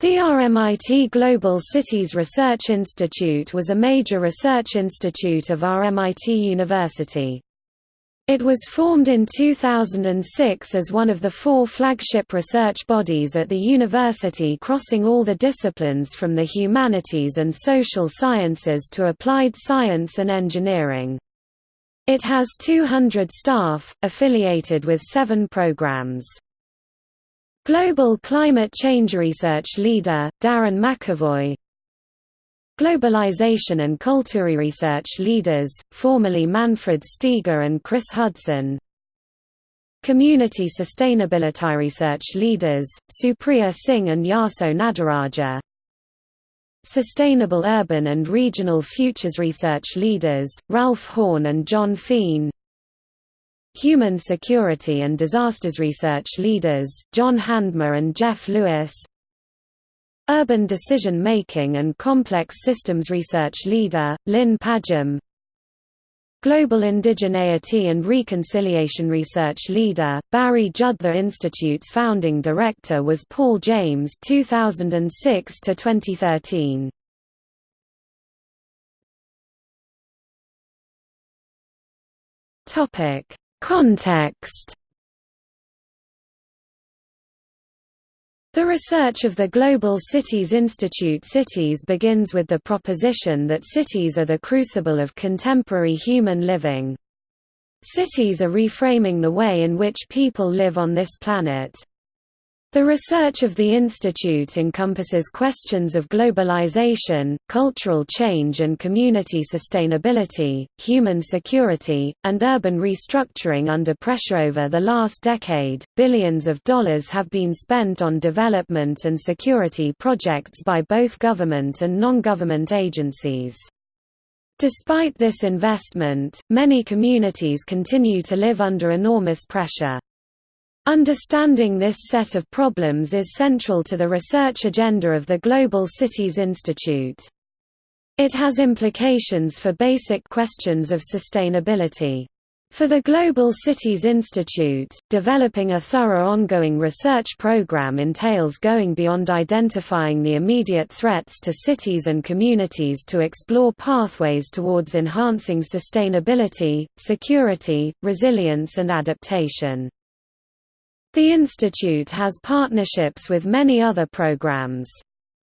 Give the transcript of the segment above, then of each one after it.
The RMIT Global Cities Research Institute was a major research institute of RMIT University. It was formed in 2006 as one of the four flagship research bodies at the university crossing all the disciplines from the humanities and social sciences to applied science and engineering. It has 200 staff, affiliated with seven programs. Global Climate Change Research Leader, Darren McEvoy Globalization and Culture Research Leaders, formerly Manfred Steger and Chris Hudson. Community Sustainability Research Leaders, Supriya Singh and Yaso Nadarajah. Sustainable Urban and Regional Futures Research Leaders, Ralph Horne and John Fien Human Security and Disasters Research Leaders, John Handmer and Jeff Lewis. Urban Decision Making and Complex Systems Research Leader, Lin Padgham Global Indigeneity and Reconciliation Research Leader, Barry Judd The Institute's founding director was Paul James 2006 to 2013. Topic Context The research of the Global Cities Institute Cities begins with the proposition that cities are the crucible of contemporary human living. Cities are reframing the way in which people live on this planet. The research of the institute encompasses questions of globalization, cultural change and community sustainability, human security, and urban restructuring under pressure over the last decade. Billions of dollars have been spent on development and security projects by both government and non-government agencies. Despite this investment, many communities continue to live under enormous pressure. Understanding this set of problems is central to the research agenda of the Global Cities Institute. It has implications for basic questions of sustainability. For the Global Cities Institute, developing a thorough ongoing research program entails going beyond identifying the immediate threats to cities and communities to explore pathways towards enhancing sustainability, security, resilience and adaptation. The institute has partnerships with many other programs.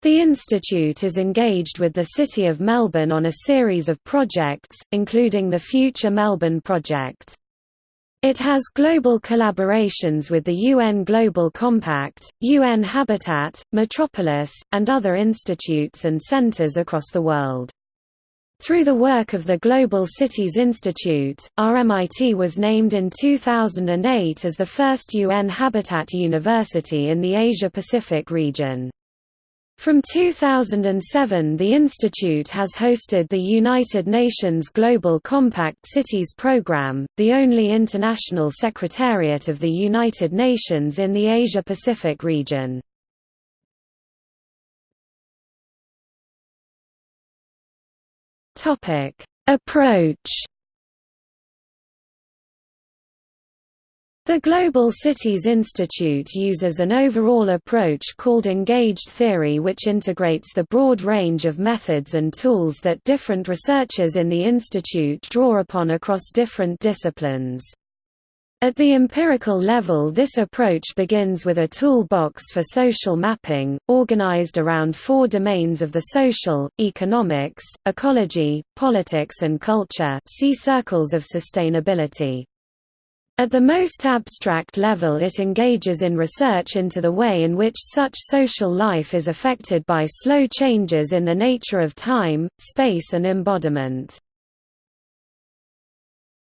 The institute is engaged with the City of Melbourne on a series of projects, including the Future Melbourne Project. It has global collaborations with the UN Global Compact, UN Habitat, Metropolis, and other institutes and centres across the world. Through the work of the Global Cities Institute, RMIT was named in 2008 as the first UN Habitat University in the Asia-Pacific region. From 2007 the institute has hosted the United Nations Global Compact Cities Programme, the only international secretariat of the United Nations in the Asia-Pacific region. Topic: Approach. The Global Cities Institute uses an overall approach called engaged theory which integrates the broad range of methods and tools that different researchers in the institute draw upon across different disciplines. At the empirical level this approach begins with a toolbox for social mapping, organized around four domains of the social, economics, ecology, politics and culture see circles of sustainability. At the most abstract level it engages in research into the way in which such social life is affected by slow changes in the nature of time, space and embodiment.